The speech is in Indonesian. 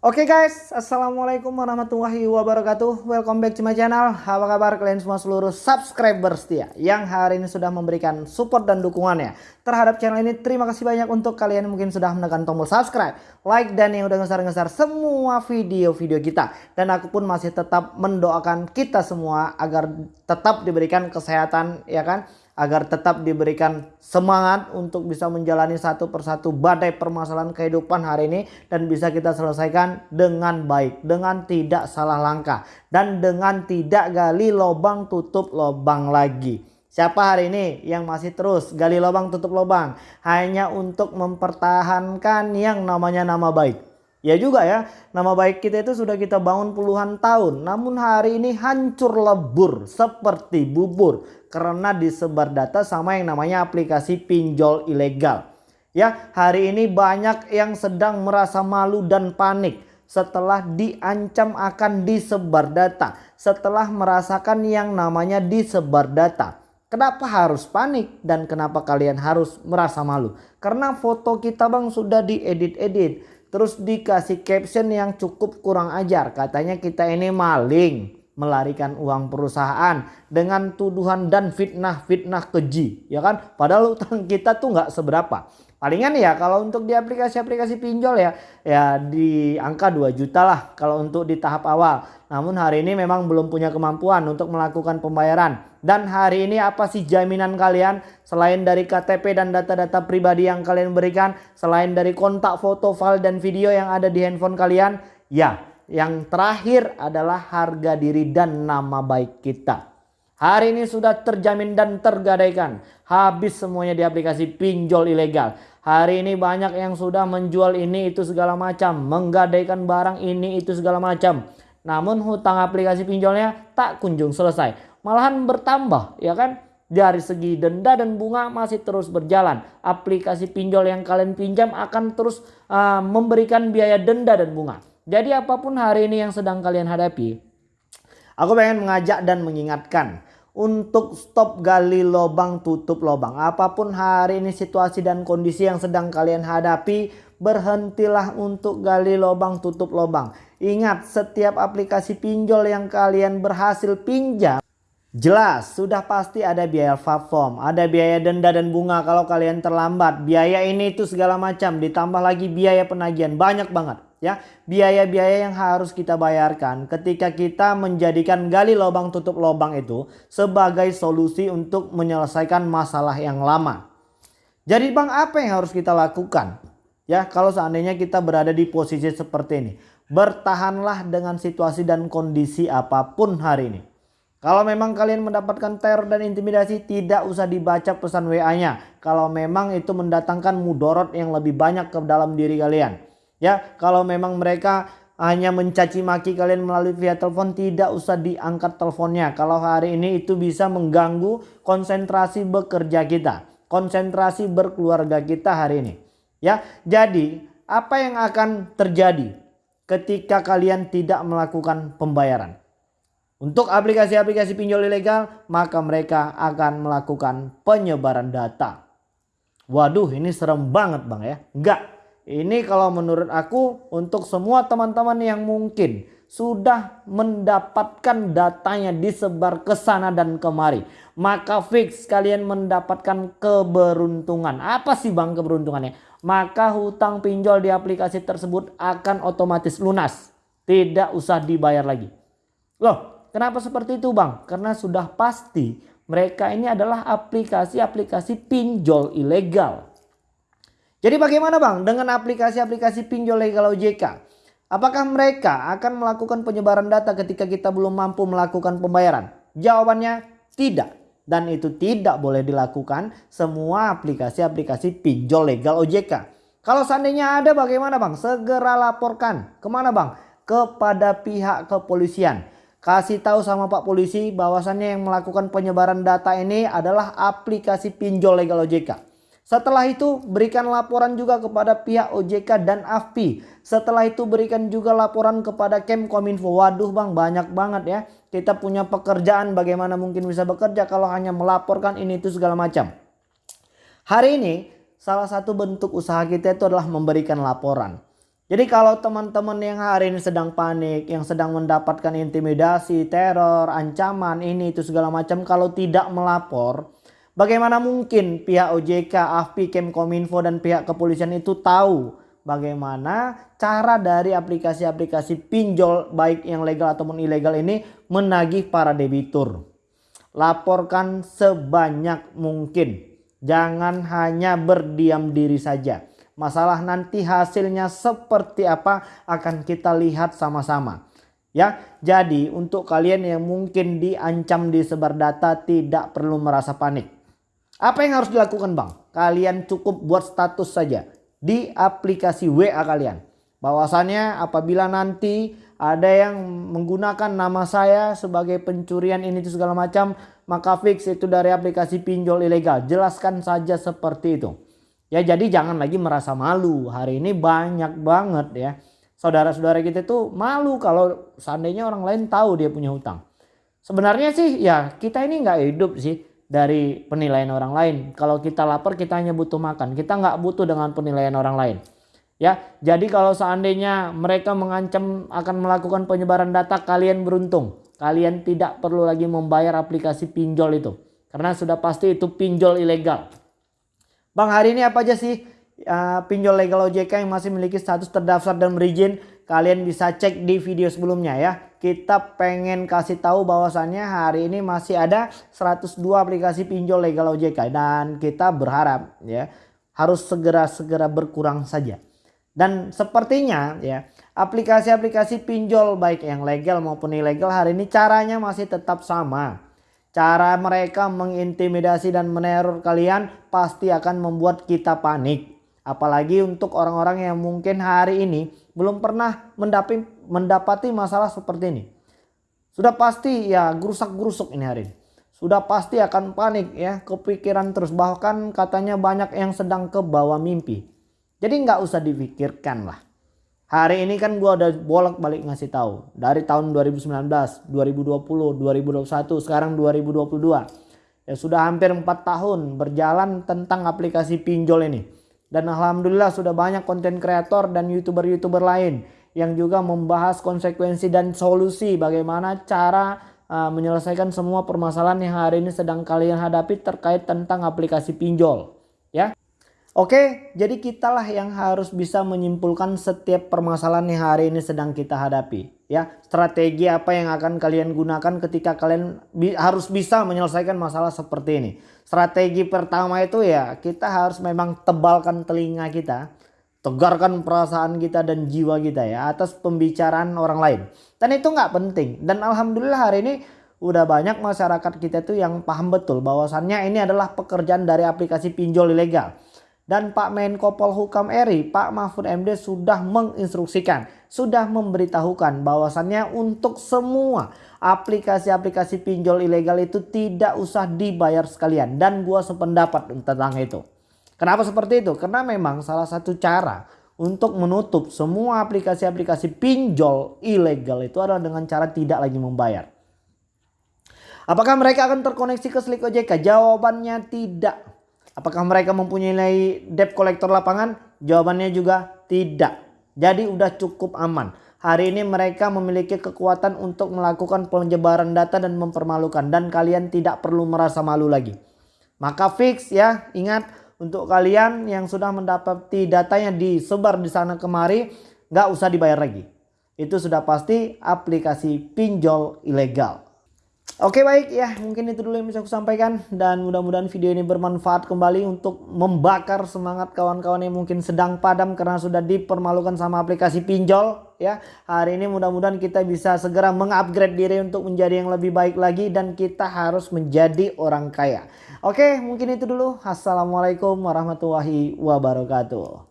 Oke okay guys, Assalamualaikum warahmatullahi wabarakatuh. Welcome back to my channel. Apa kabar kalian semua seluruh subscriber setia Yang hari ini sudah memberikan support dan dukungannya Terhadap channel ini? Terima kasih banyak untuk kalian yang mungkin sudah menekan tombol subscribe Like dan yang udah ngesar-ngesar semua video-video kita. Dan aku pun masih tetap mendoakan kita semua Agar tetap diberikan kesehatan ya kan agar tetap diberikan semangat untuk bisa menjalani satu persatu badai permasalahan kehidupan hari ini dan bisa kita selesaikan dengan baik, dengan tidak salah langkah dan dengan tidak gali lubang tutup lubang lagi. Siapa hari ini yang masih terus gali lubang tutup lubang hanya untuk mempertahankan yang namanya nama baik. Ya juga ya, nama baik kita itu sudah kita bangun puluhan tahun. Namun hari ini hancur lebur seperti bubur. Karena disebar data sama yang namanya aplikasi pinjol ilegal. Ya, hari ini banyak yang sedang merasa malu dan panik. Setelah diancam akan disebar data. Setelah merasakan yang namanya disebar data. Kenapa harus panik dan kenapa kalian harus merasa malu? Karena foto kita bang sudah diedit-edit Terus dikasih caption yang cukup kurang ajar. Katanya kita ini maling. Melarikan uang perusahaan. Dengan tuduhan dan fitnah-fitnah keji. Ya kan? Padahal utang kita tuh nggak seberapa. Palingan ya kalau untuk di aplikasi-aplikasi pinjol ya. Ya di angka 2 juta lah. Kalau untuk di tahap awal. Namun hari ini memang belum punya kemampuan untuk melakukan pembayaran. Dan hari ini apa sih jaminan kalian selain dari KTP dan data-data pribadi yang kalian berikan. Selain dari kontak foto, file dan video yang ada di handphone kalian. Ya yang terakhir adalah harga diri dan nama baik kita. Hari ini sudah terjamin dan tergadaikan. Habis semuanya di aplikasi pinjol ilegal. Hari ini banyak yang sudah menjual ini itu segala macam. Menggadaikan barang ini itu segala macam. Namun hutang aplikasi pinjolnya tak kunjung selesai. Malahan bertambah ya kan. Dari segi denda dan bunga masih terus berjalan. Aplikasi pinjol yang kalian pinjam akan terus uh, memberikan biaya denda dan bunga. Jadi apa pun hari ini yang sedang kalian hadapi. Aku pengen mengajak dan mengingatkan untuk stop gali lubang tutup lubang. Apa pun hari ini situasi dan kondisi yang sedang kalian hadapi, berhentilah untuk gali lubang tutup lubang. Ingat setiap aplikasi pinjol yang kalian berhasil pinjam Jelas, sudah pasti ada biaya platform, ada biaya denda dan bunga kalau kalian terlambat. Biaya ini itu segala macam, ditambah lagi biaya penagihan, banyak banget ya. Biaya-biaya yang harus kita bayarkan ketika kita menjadikan gali lubang tutup lubang itu sebagai solusi untuk menyelesaikan masalah yang lama. Jadi Bang, apa yang harus kita lakukan? Ya, kalau seandainya kita berada di posisi seperti ini. Bertahanlah dengan situasi dan kondisi apa pun hari ini. Kalau memang kalian mendapatkan teror dan intimidasi tidak usah dibaca pesan WA-nya. Kalau memang itu mendatangkan mudorot yang lebih banyak ke dalam diri kalian. Ya, kalau memang mereka hanya mencaci maki kalian melalui via telepon tidak usah diangkat teleponnya. Kalau hari ini itu bisa mengganggu konsentrasi bekerja kita, konsentrasi berkeluarga kita hari ini. Ya, jadi apa yang akan terjadi ketika kalian tidak melakukan pembayaran? Untuk aplikasi-aplikasi pinjol ilegal, maka mereka akan melakukan penyebaran data. Waduh, ini serem banget bang ya. Enggak, ini kalau menurut aku untuk semua teman-teman yang mungkin sudah mendapatkan datanya disebar ke sana dan kemari. Maka fix kalian mendapatkan keberuntungan. Apa sih bang keberuntungannya? Maka hutang pinjol di aplikasi tersebut akan otomatis lunas. Tidak usah dibayar lagi. Loh Kenapa seperti itu bang? Karena sudah pasti mereka ini adalah aplikasi-aplikasi pinjol ilegal. Jadi bagaimana bang dengan aplikasi-aplikasi pinjol legal OJK? Apakah mereka akan melakukan penyebaran data ketika kita belum mampu melakukan pembayaran? Jawabannya tidak. Dan itu tidak boleh dilakukan semua aplikasi-aplikasi pinjol legal OJK. Kalau seandainya ada bagaimana bang? Segera laporkan. Ke mana bang? Kepada pihak kepolisian kasih tahu sama Pak Polisi bahwasannya yang melakukan penyebaran data ini adalah aplikasi pinjol legal OJK. Setelah itu berikan laporan juga kepada pihak OJK dan AFPI. Setelah itu berikan juga laporan kepada Kemkominfo. Waduh bang banyak banget ya. Kita punya pekerjaan bagaimana mungkin bisa bekerja kalau hanya melaporkan ini itu segala macam. Hari ini salah satu bentuk usaha kita itu adalah memberikan laporan. Jadi kalau teman-teman yang hari ini sedang panik, yang sedang mendapatkan intimidasi, teror, ancaman ini itu segala macam kalau tidak melapor, bagaimana mungkin pihak OJK, AFPI, Kemkominfo dan pihak kepolisian itu tahu bagaimana cara dari aplikasi-aplikasi pinjol baik yang legal ataupun ilegal ini menagih para debitur. Laporkan sebanyak mungkin. Jangan hanya berdiam diri saja. Masalah nanti hasilnya seperti apa akan kita lihat sama-sama. Ya, jadi untuk kalian yang mungkin diancam disebar data tidak perlu merasa panik. Apa yang harus dilakukan bang? Kalian cukup buat status saja di aplikasi WA kalian. Bahwasannya apabila nanti ada yang menggunakan nama saya sebagai pencurian ini itu segala macam. Maka fix itu dari aplikasi pinjol ilegal. Jelaskan saja seperti itu. Ya jadi jangan lagi merasa malu. Hari ini banyak banget ya. Saudara-saudara kita itu malu kalau seandainya orang lain tahu dia punya hutang. Sebenarnya sih ya kita ini nggak hidup sih dari penilaian orang lain. Kalau kita lapar kita hanya butuh makan. Kita nggak butuh dengan penilaian orang lain. Ya, jadi kalau seandainya mereka mengancam akan melakukan penyebaran data, kalian beruntung. Kalian tidak perlu lagi membayar aplikasi pinjol itu. Karena sudah pasti itu pinjol ilegal. Bang hari ini apa aja sih uh, pinjol legal OJK yang masih memiliki status terdaftar dan berizin? Kalian bisa cek di video sebelumnya ya. Kita pengen kasih tahu bahwasannya hari ini masih ada 102 aplikasi pinjol legal OJK dan kita berharap ya harus segera-segera berkurang saja. Dan sepertinya ya aplikasi-aplikasi pinjol baik yang legal maupun ilegal hari ini caranya masih tetap sama Cara mereka mengintimidasi dan meneror kalian pasti akan membuat kita panik. Apalagi untuk orang-orang yang mungkin hari ini belum pernah mendapati, masalah seperti ini. Sudah pasti ya gerusak-gerusuk ini hari ini. Sudah pasti akan panik ya, kepikiran terus. Bahkan katanya banyak yang sedang ke bawah mimpi. Jadi nggak usah dipikirkan lah. Hari ini kan gue udah bolak-balik ngasih tahu dari tahun 2019, 2020, 2021, sekarang 2022. Ya sudah hampir 4 tahun berjalan tentang aplikasi pinjol ini. Dan alhamdulillah sudah banyak konten kreator dan youtuber-youtuber lain yang juga membahas konsekuensi dan solusi bagaimana cara uh, menyelesaikan semua permasalahan yang hari ini sedang kalian hadapi terkait tentang aplikasi pinjol. Oke, jadi kitalah yang harus bisa menyimpulkan setiap permasalahan yang hari ini sedang kita hadapi. Ya, strategi apa yang akan kalian gunakan ketika kalian bi harus bisa menyelesaikan masalah seperti ini. Strategi pertama itu ya kita harus memang tebalkan telinga kita, tegarkan perasaan kita dan jiwa kita ya atas pembicaraan orang lain. Dan itu nggak penting. Dan alhamdulillah hari ini udah banyak masyarakat kita tuh yang paham betul bahwasannya ini adalah pekerjaan dari aplikasi pinjol ilegal dan Pak Menko Polhukam RI, Pak Mahfud MD sudah menginstruksikan, sudah memberitahukan bahwasannya untuk semua aplikasi-aplikasi pinjol ilegal itu tidak usah dibayar sekalian dan gua sependapat tentang itu. Kenapa seperti itu? Karena memang salah satu cara untuk menutup semua aplikasi-aplikasi pinjol ilegal itu adalah dengan cara tidak lagi membayar. Apakah mereka akan terkoneksi ke Slik OJK? Jawabannya tidak. Apakah mereka mempunyai debt kolektor lapangan? Jawabannya juga tidak. Jadi udah cukup aman. Hari ini mereka memiliki kekuatan untuk melakukan penyebaran data dan mempermalukan. Dan kalian tidak perlu merasa malu lagi. Maka fix ya ingat untuk kalian yang sudah mendapati datanya disebar di sana kemari. Gak usah dibayar lagi. Itu sudah pasti aplikasi pinjol ilegal. Oke baik ya mungkin itu dulu yang bisa aku sampaikan dan mudah-mudahan video ini bermanfaat kembali untuk membakar semangat kawan-kawan yang mungkin sedang padam karena sudah dipermalukan sama aplikasi pinjol ya. Hari ini mudah-mudahan kita bisa segera mengupgrade diri untuk menjadi yang lebih baik lagi dan kita harus menjadi orang kaya. Oke mungkin itu dulu. Assalamualaikum warahmatullahi wabarakatuh.